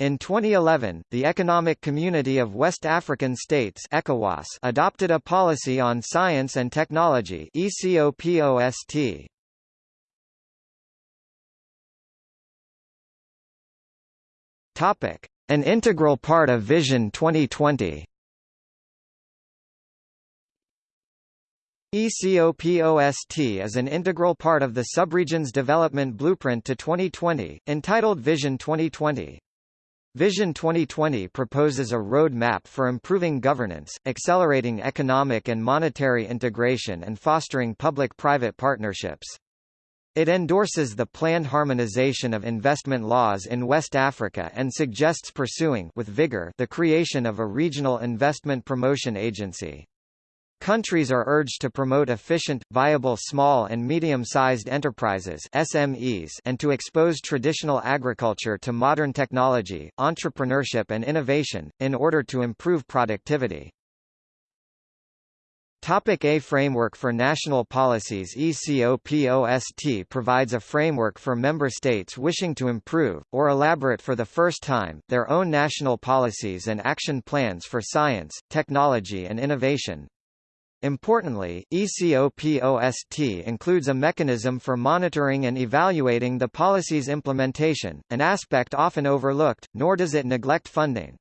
In 2011, the Economic Community of West African States ECOWAS adopted a policy on science and technology ECOPOST. Topic: An integral part of Vision 2020. ECOPOST is an integral part of the subregion's development blueprint to 2020, entitled Vision 2020. Vision 2020 proposes a road map for improving governance, accelerating economic and monetary integration and fostering public-private partnerships. It endorses the planned harmonization of investment laws in West Africa and suggests pursuing with vigor the creation of a regional investment promotion agency. Countries are urged to promote efficient, viable small and medium-sized enterprises SMEs and to expose traditional agriculture to modern technology, entrepreneurship and innovation, in order to improve productivity. Topic A Framework for National Policies ECOPOST provides a framework for member states wishing to improve, or elaborate for the first time, their own national policies and action plans for science, technology and innovation. Importantly, ECOPOST includes a mechanism for monitoring and evaluating the policy's implementation, an aspect often overlooked, nor does it neglect funding.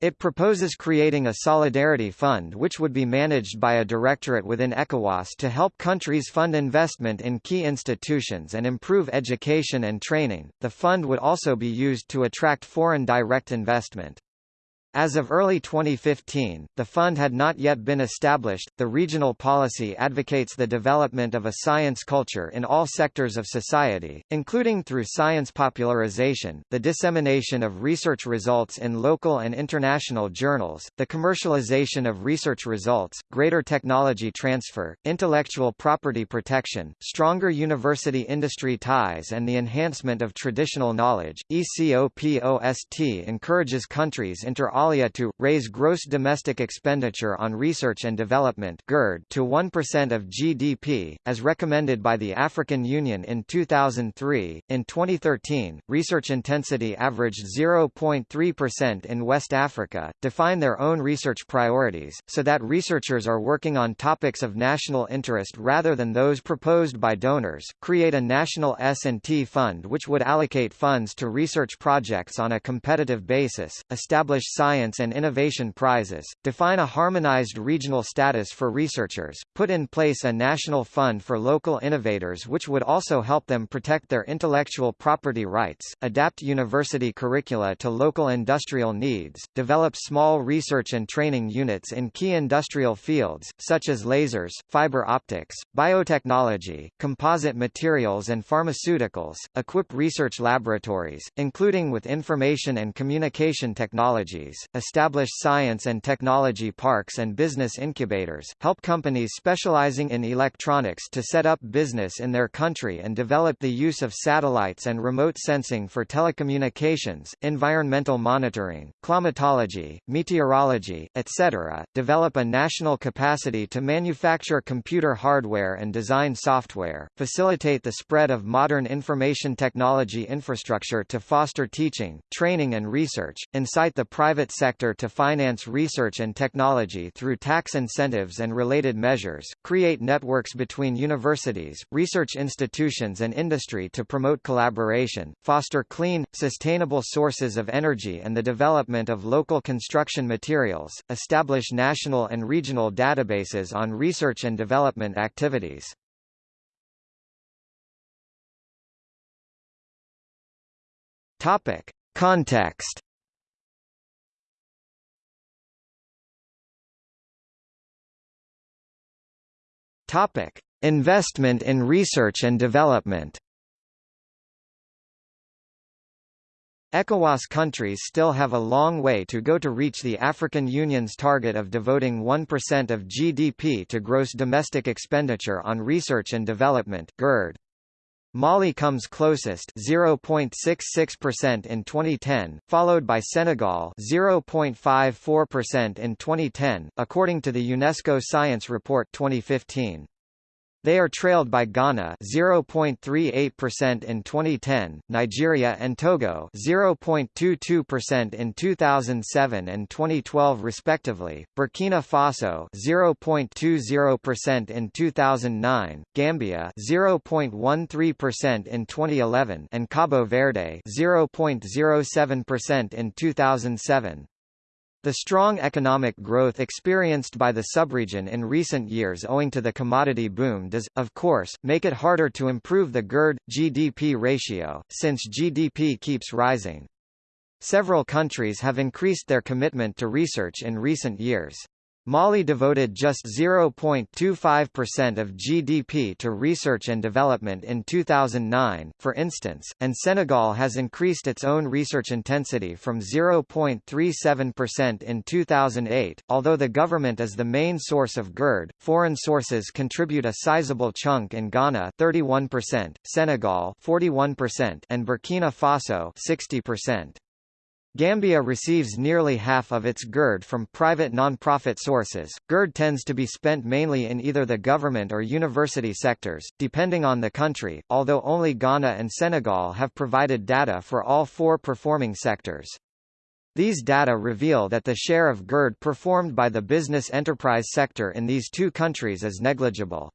It proposes creating a solidarity fund which would be managed by a directorate within ECOWAS to help countries fund investment in key institutions and improve education and training. The fund would also be used to attract foreign direct investment. As of early 2015, the fund had not yet been established. The regional policy advocates the development of a science culture in all sectors of society, including through science popularization, the dissemination of research results in local and international journals, the commercialization of research results, greater technology transfer, intellectual property protection, stronger university industry ties, and the enhancement of traditional knowledge. ECOPOST encourages countries inter alia to, raise gross domestic expenditure on research and development GERD to 1% of GDP, as recommended by the African Union in 2003. In 2013, research intensity averaged 0.3% in West Africa. Define their own research priorities, so that researchers are working on topics of national interest rather than those proposed by donors. Create a national S&T fund which would allocate funds to research projects on a competitive basis, establish science Science and Innovation Prizes, define a harmonized regional status for researchers, put in place a national fund for local innovators which would also help them protect their intellectual property rights, adapt university curricula to local industrial needs, develop small research and training units in key industrial fields, such as lasers, fiber optics, biotechnology, composite materials and pharmaceuticals, equip research laboratories, including with information and communication technologies, establish science and technology parks and business incubators, help companies specializing in electronics to set up business in their country and develop the use of satellites and remote sensing for telecommunications, environmental monitoring, climatology, meteorology, etc., develop a national capacity to manufacture computer hardware and design software, facilitate the spread of modern information technology infrastructure to foster teaching, training and research, incite the private private sector to finance research and technology through tax incentives and related measures, create networks between universities, research institutions and industry to promote collaboration, foster clean, sustainable sources of energy and the development of local construction materials, establish national and regional databases on research and development activities. Topic. Context Topic: Investment in research and development. ECOWAS countries still have a long way to go to reach the African Union's target of devoting 1% of GDP to gross domestic expenditure on research and development (GERD). Mali comes closest 0.66% in 2010, followed by Senegal 0.54% in 2010, according to the UNESCO Science Report 2015. They are trailed by Ghana 0.38% in 2010, Nigeria and Togo 0.22% in 2007 and 2012 respectively, Burkina Faso 0.20% in 2009, Gambia 0.13% in 2011 and Cabo Verde 0.07% in 2007. The strong economic growth experienced by the subregion in recent years owing to the commodity boom does, of course, make it harder to improve the GERD-GDP ratio, since GDP keeps rising. Several countries have increased their commitment to research in recent years. Mali devoted just 0.25% of GDP to research and development in 2009, for instance, and Senegal has increased its own research intensity from 0.37% in 2008. Although the government is the main source of GERD, foreign sources contribute a sizable chunk in Ghana 31%, Senegal 41%, and Burkina Faso 60%. Gambia receives nearly half of its GERD from private non-profit sources. GERD tends to be spent mainly in either the government or university sectors, depending on the country, although only Ghana and Senegal have provided data for all four performing sectors. These data reveal that the share of GERD performed by the business enterprise sector in these two countries is negligible.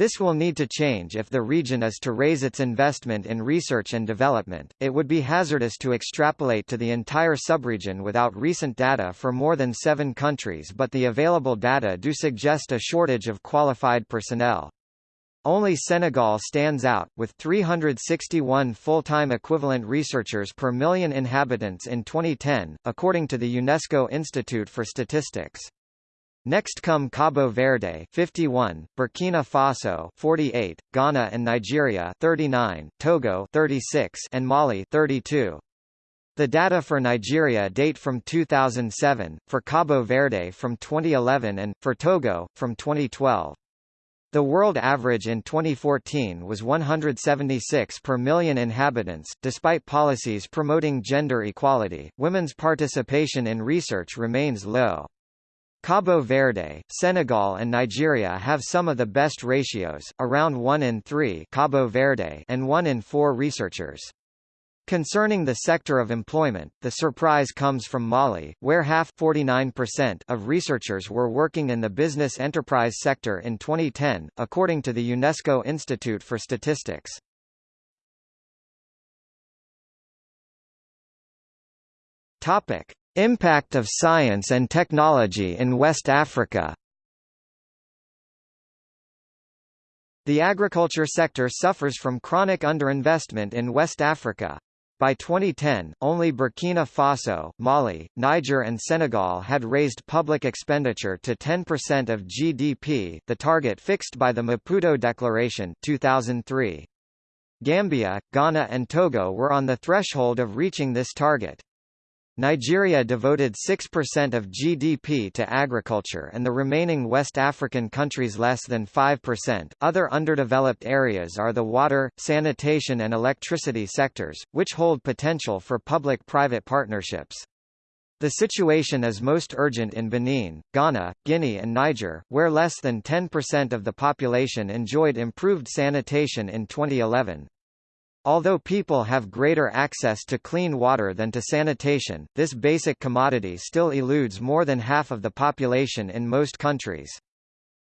This will need to change if the region is to raise its investment in research and development. It would be hazardous to extrapolate to the entire subregion without recent data for more than seven countries, but the available data do suggest a shortage of qualified personnel. Only Senegal stands out, with 361 full-time equivalent researchers per million inhabitants in 2010, according to the UNESCO Institute for Statistics. Next come Cabo Verde 51, Burkina Faso 48, Ghana and Nigeria 39, Togo 36 and Mali 32. The data for Nigeria date from 2007, for Cabo Verde from 2011 and, for Togo, from 2012. The world average in 2014 was 176 per million inhabitants. Despite policies promoting gender equality, women's participation in research remains low. Cabo Verde, Senegal and Nigeria have some of the best ratios, around 1 in 3 Cabo Verde and 1 in 4 researchers. Concerning the sector of employment, the surprise comes from Mali, where half 49% of researchers were working in the business enterprise sector in 2010, according to the UNESCO Institute for Statistics. Topic: Impact of science and technology in West Africa The agriculture sector suffers from chronic underinvestment in West Africa. By 2010, only Burkina Faso, Mali, Niger and Senegal had raised public expenditure to 10% of GDP the target fixed by the Maputo Declaration 2003. Gambia, Ghana and Togo were on the threshold of reaching this target. Nigeria devoted 6% of GDP to agriculture and the remaining West African countries less than 5%. Other underdeveloped areas are the water, sanitation and electricity sectors, which hold potential for public-private partnerships. The situation is most urgent in Benin, Ghana, Guinea and Niger, where less than 10% of the population enjoyed improved sanitation in 2011. Although people have greater access to clean water than to sanitation, this basic commodity still eludes more than half of the population in most countries.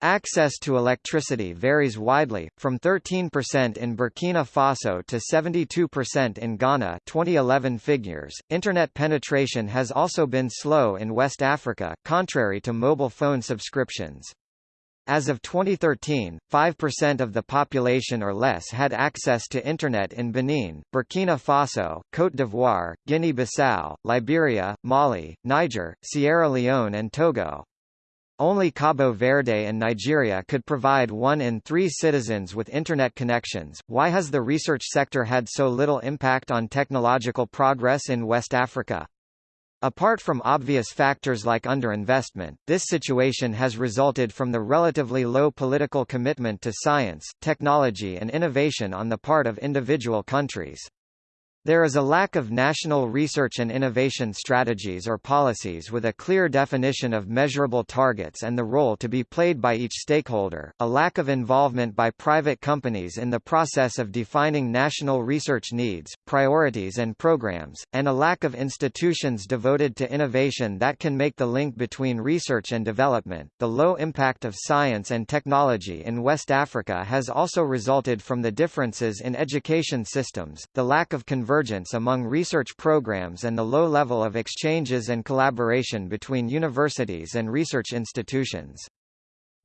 Access to electricity varies widely, from 13% in Burkina Faso to 72% in Ghana 2011 figures. Internet penetration has also been slow in West Africa, contrary to mobile phone subscriptions. As of 2013, 5% of the population or less had access to Internet in Benin, Burkina Faso, Côte d'Ivoire, Guinea-Bissau, Liberia, Mali, Niger, Sierra Leone and Togo. Only Cabo Verde and Nigeria could provide one in three citizens with Internet connections. Why has the research sector had so little impact on technological progress in West Africa? Apart from obvious factors like underinvestment, this situation has resulted from the relatively low political commitment to science, technology and innovation on the part of individual countries. There is a lack of national research and innovation strategies or policies with a clear definition of measurable targets and the role to be played by each stakeholder, a lack of involvement by private companies in the process of defining national research needs, priorities and programs, and a lack of institutions devoted to innovation that can make the link between research and development. The low impact of science and technology in West Africa has also resulted from the differences in education systems, the lack of convergence convergence among research programs and the low level of exchanges and collaboration between universities and research institutions.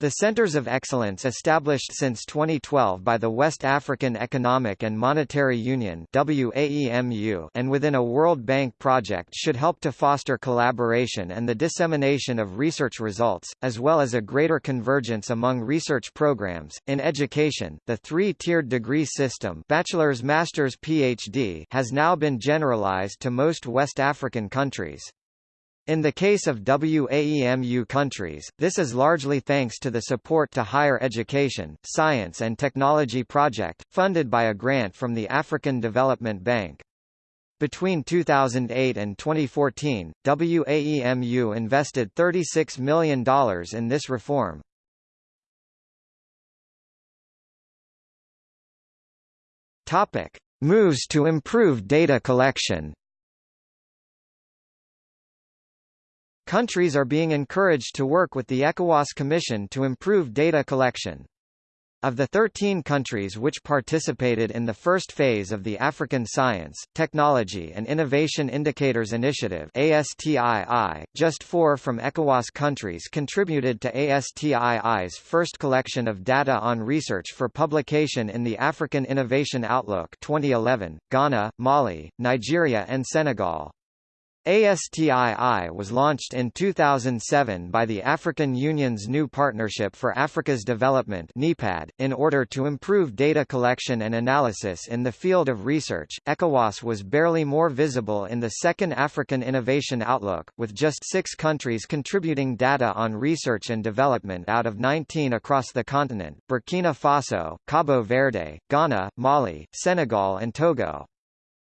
The Centers of Excellence established since 2012 by the West African Economic and Monetary Union and within a World Bank project should help to foster collaboration and the dissemination of research results, as well as a greater convergence among research programs. In education, the three-tiered degree system bachelor's, master's, PhD has now been generalized to most West African countries. In the case of WAEMU countries, this is largely thanks to the support to higher education, science and technology project, funded by a grant from the African Development Bank. Between 2008 and 2014, WAEMU invested $36 million in this reform. Moves to improve data collection. Countries are being encouraged to work with the ECOWAS Commission to improve data collection. Of the 13 countries which participated in the first phase of the African Science, Technology and Innovation Indicators Initiative ASTII, just four from ECOWAS countries contributed to ASTII's first collection of data on research for publication in the African Innovation Outlook 2011, Ghana, Mali, Nigeria and Senegal. ASTII was launched in 2007 by the African Union's new Partnership for Africa's Development in order to improve data collection and analysis in the field of research. ECOWAS was barely more visible in the second African Innovation Outlook, with just 6 countries contributing data on research and development out of 19 across the continent: Burkina Faso, Cabo Verde, Ghana, Mali, Senegal and Togo.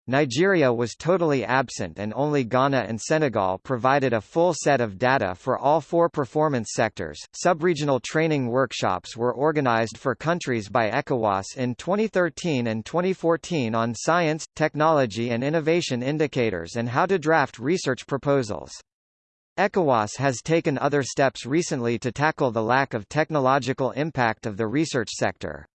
Nigeria was totally absent and only Ghana and Senegal provided a full set of data for all four performance sectors. Subregional training workshops were organized for countries by ECOWAS in 2013 and 2014 on science, technology and innovation indicators and how to draft research proposals. ECOWAS has taken other steps recently to tackle the lack of technological impact of the research sector.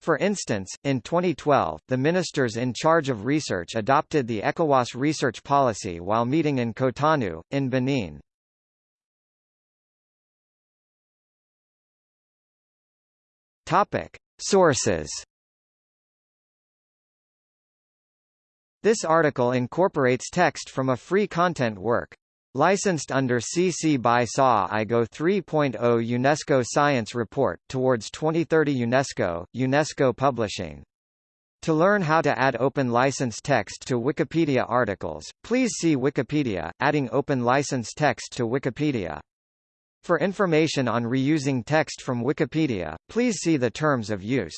For instance, in 2012, the ministers in charge of research adopted the ECOWAS research policy while meeting in Cotonou, in Benin. Topic. Sources This article incorporates text from a free content work. Licensed under CC by SA IGO 3.0 UNESCO Science Report, Towards 2030 UNESCO, UNESCO Publishing. To learn how to add open license text to Wikipedia articles, please see Wikipedia, adding open license text to Wikipedia. For information on reusing text from Wikipedia, please see the terms of use.